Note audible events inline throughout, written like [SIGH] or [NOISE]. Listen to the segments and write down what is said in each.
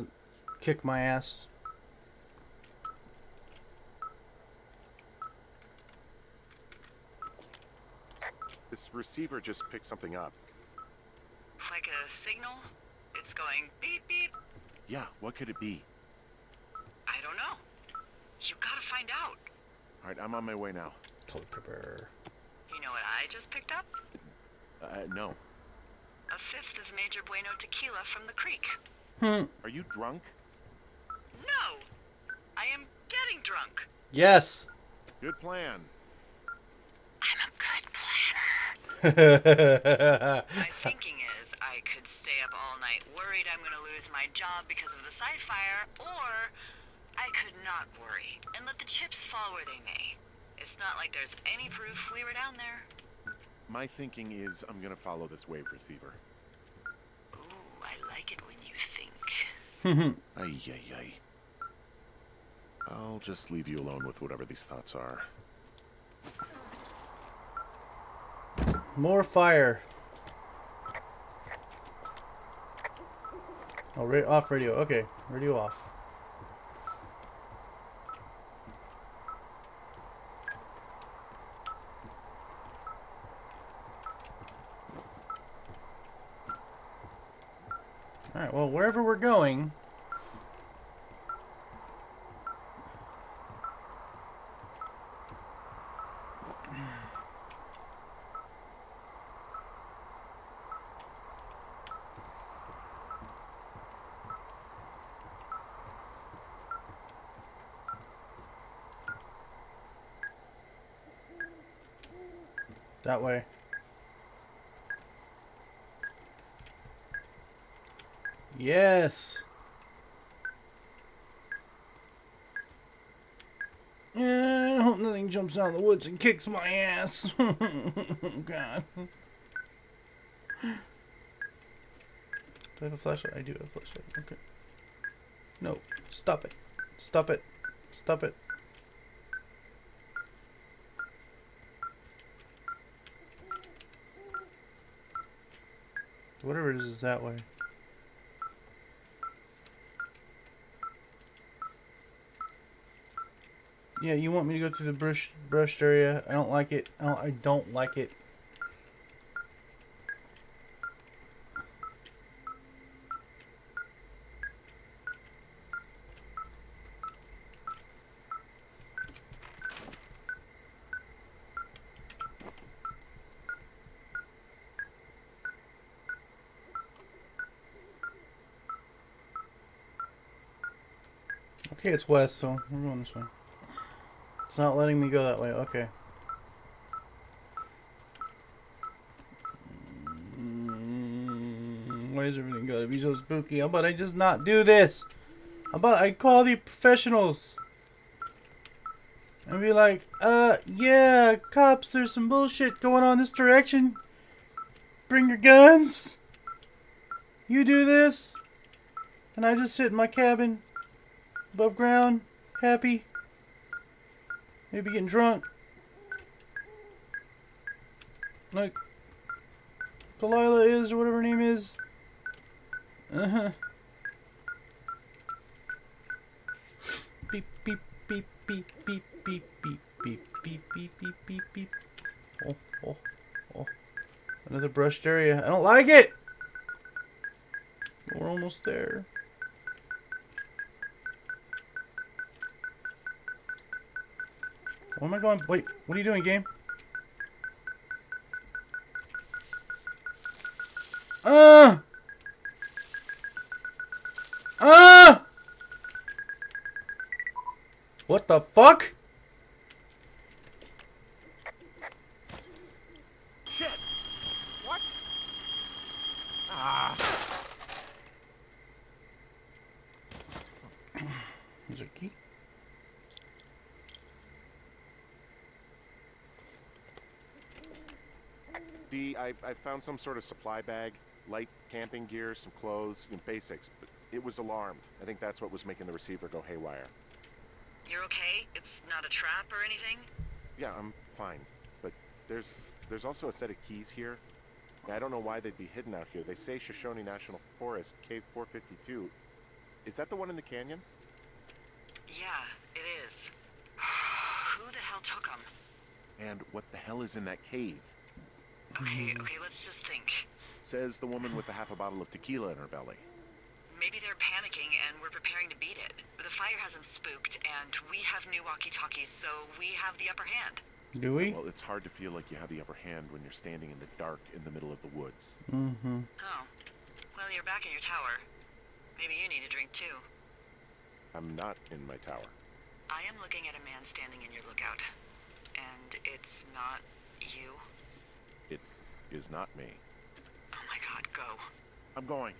weird animal doesn't kick my ass. This receiver just picked something up. Like a signal? It's going beep beep. Yeah, what could it be? I don't know. You gotta find out. All right, I'm on my way now. Color pepper. You know what I just picked up? Uh, no. A fifth of Major Bueno tequila from the creek. Hmm. Are you drunk? No! I am getting drunk. Yes. Good plan. I'm a good planner. [LAUGHS] My thinking is I could stay up all night worried I'm gonna lose my job because of the side fire, or I could not worry and let the chips fall where they may. It's not like there's any proof we were down there. My thinking is I'm gonna follow this wave receiver. Ooh, I like it when you think. [LAUGHS] Ay, ay, ay. I'll just leave you alone with whatever these thoughts are. More fire. Oh, ra off radio. Okay, radio off. Alright, well, wherever we're going... That way. Yes. Yeah, I hope nothing jumps out of the woods and kicks my ass. [LAUGHS] oh, God. Do I have a flashlight? I do have a flashlight. Okay. No. Stop it. Stop it. Stop it. Whatever it is is that way. Yeah, you want me to go through the brush brushed area? I don't like it. I don't, I don't like it. Okay, it's west, so we're going this way. It's not letting me go that way. Okay. Mm, Why is everything gotta be so spooky? How about I just not do this? How about I call the professionals? And be like, uh, yeah, cops, there's some bullshit going on this direction. Bring your guns. You do this. And I just sit in my cabin, above ground, happy. Maybe getting drunk. Like Delilah is, or whatever her name is. Uh huh. Beep, beep, beep, beep, beep, beep, beep, beep, beep, beep, beep, beep, beep. Oh, oh, oh. Another brushed area. I don't like it! We're almost there. Where am I going? Wait, what are you doing, game? Uh! Uh! What the fuck? Shit! What? Ah! Is there a key? D, I, I found some sort of supply bag, light camping gear, some clothes, you know, basics, but it was alarmed. I think that's what was making the receiver go haywire. You're okay? It's not a trap or anything? Yeah, I'm fine, but there's there's also a set of keys here. I don't know why they'd be hidden out here. They say Shoshone National Forest, Cave 452. Is that the one in the canyon? Yeah, it is. [SIGHS] Who the hell took them? And what the hell is in that cave? Okay, okay, let's just think. Says the woman with a half a bottle of tequila in her belly. Maybe they're panicking and we're preparing to beat it. The fire has them spooked, and we have new walkie-talkies, so we have the upper hand. Do we? Well, it's hard to feel like you have the upper hand when you're standing in the dark in the middle of the woods. Mm-hmm. Oh. Well, you're back in your tower. Maybe you need a drink too. I'm not in my tower. I am looking at a man standing in your lookout. And it's not you. It is not me. Oh my god, go. I'm going.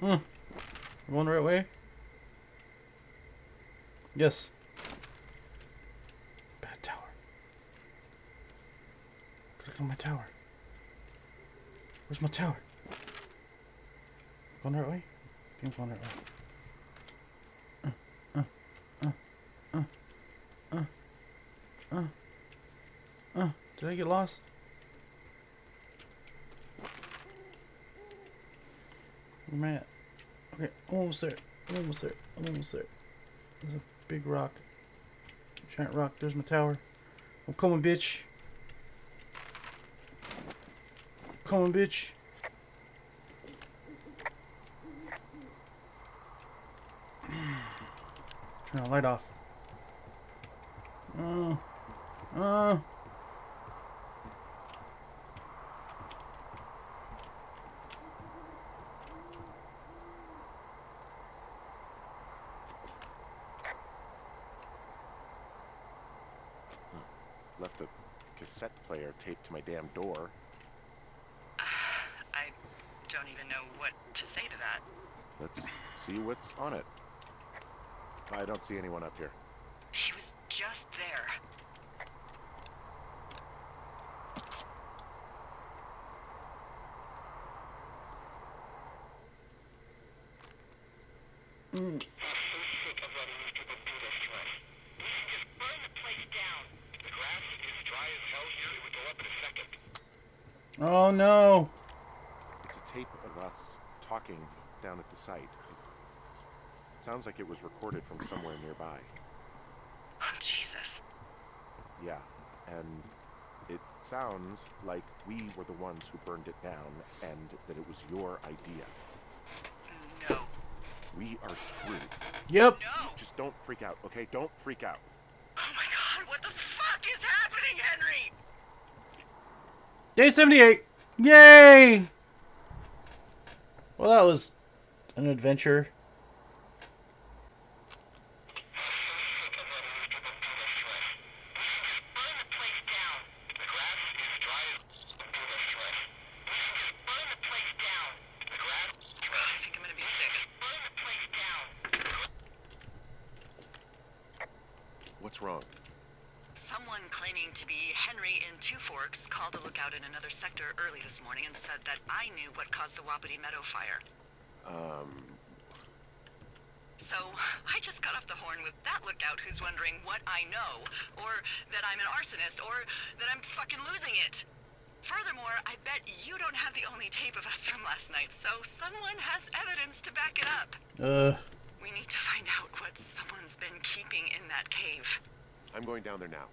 Mm. Going the right way? Yes. Bad tower. Gotta go to my tower. Where's my tower? Going the right way? I think I'm going the right way. Uh, uh, uh, uh, uh, uh. Did I get lost? Where am I at? Okay, I'm almost there. I'm almost there. I'm almost there. There's a big rock. Giant rock. There's my tower. I'm coming, bitch. Coming, bitch. [SIGHS] Turn the light off. Uh, uh. Left a cassette player taped to my damn door. I don't even know what to say to that. Let's see what's on it. I don't see anyone up here. He was just there. Mm. Oh no! It's a tape of us talking down at the site. It sounds like it was recorded from somewhere nearby. Oh, Jesus. Yeah, and it sounds like we were the ones who burned it down and that it was your idea. No. We are screwed. Yep. No! Just don't freak out, okay? Don't freak out. Oh my god, what the fuck is happening, Henry? Day 78! Yay! Well, that was an adventure. I think I'm gonna be sick. What's wrong? Someone claiming to be Henry in Two called a lookout in another sector early this morning and said that I knew what caused the Wapiti Meadow fire. Um, So I just got off the horn with that lookout who's wondering what I know, or that I'm an arsonist, or that I'm fucking losing it. Furthermore, I bet you don't have the only tape of us from last night, so someone has evidence to back it up. Uh, We need to find out what someone's been keeping in that cave. I'm going down there now.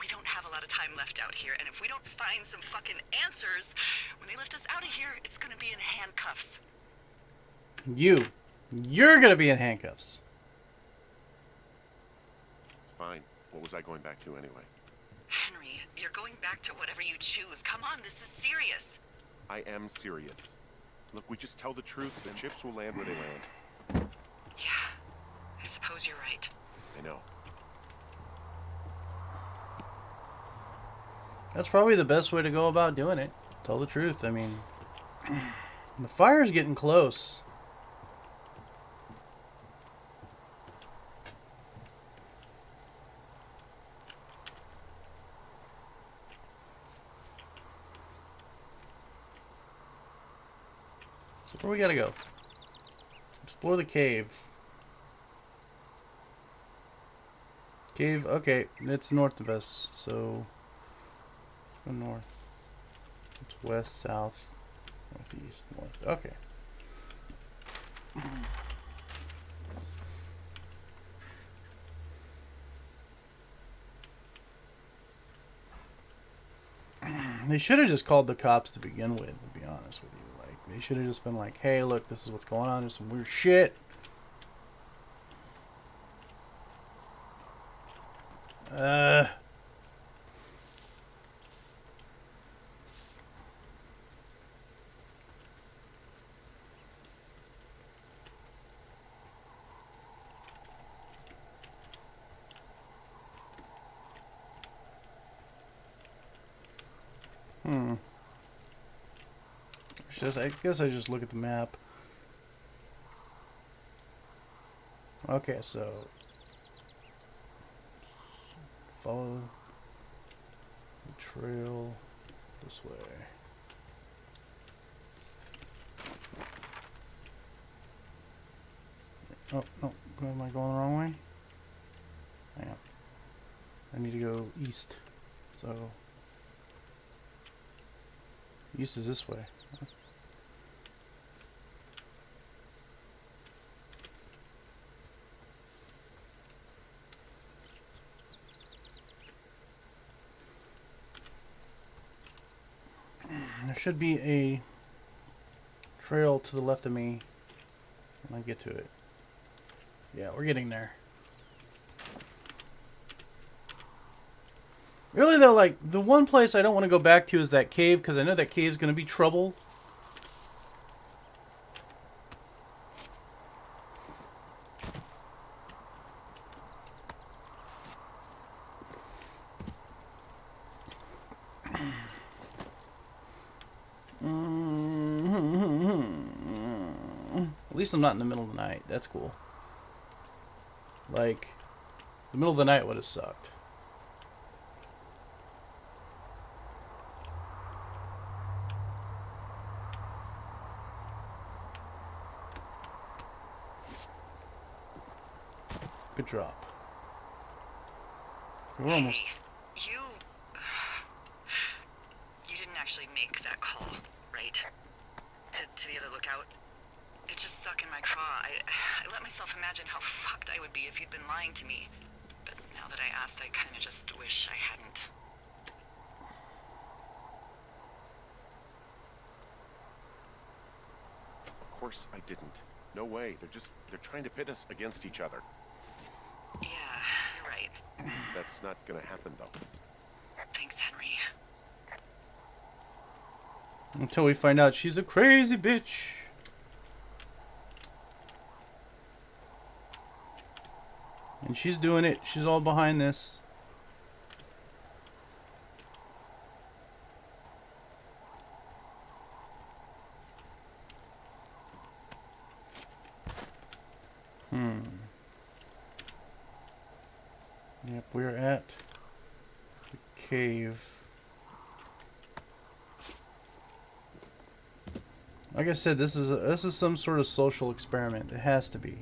We don't have a lot of time left out here, and if we don't find some fucking answers, when they lift us out of here, it's gonna be in handcuffs. you. You're gonna be in handcuffs. It's fine. What was I going back to anyway? Henry, you're going back to whatever you choose. Come on, this is serious. I am serious. Look, we just tell the truth. The chips will land where they land. Yeah, I suppose you're right. I know. That's probably the best way to go about doing it. Tell the truth. I mean, the fire's getting close. So where we gotta go? Explore the cave. Cave, okay, it's north of us, so go north. It's west, south, northeast, north. Okay. [CLEARS THROAT] They should have just called the cops to begin with, to be honest with you. Like, they should have just been like, hey, look, this is what's going on. There's some weird shit. Uh. Hmm. It's Just, I guess I just look at the map. Okay, so follow the trail this way. Oh, no, am I going the wrong way? I am. I need to go east. So, east is this way. There should be a trail to the left of me when I get to it. Yeah, we're getting there. Really though, like, the one place I don't want to go back to is that cave, because I know that cave's going to be trouble. Least I'm not in the middle of the night. That's cool. Like, the middle of the night would have sucked. Good drop. We're almost. Hey, you. You didn't actually make that call, right? To, to the other lookout? It just stuck in my craw. I, I let myself imagine how fucked I would be if you'd been lying to me. But now that I asked, I kinda just wish I hadn't. Of course I didn't. No way. They're just they're trying to pit us against each other. Yeah, you're right. That's not gonna happen though. Thanks, Henry. Until we find out she's a crazy bitch. And she's doing it. She's all behind this. Hmm. Yep, we're at the cave. Like I said, this is a, this is some sort of social experiment. It has to be.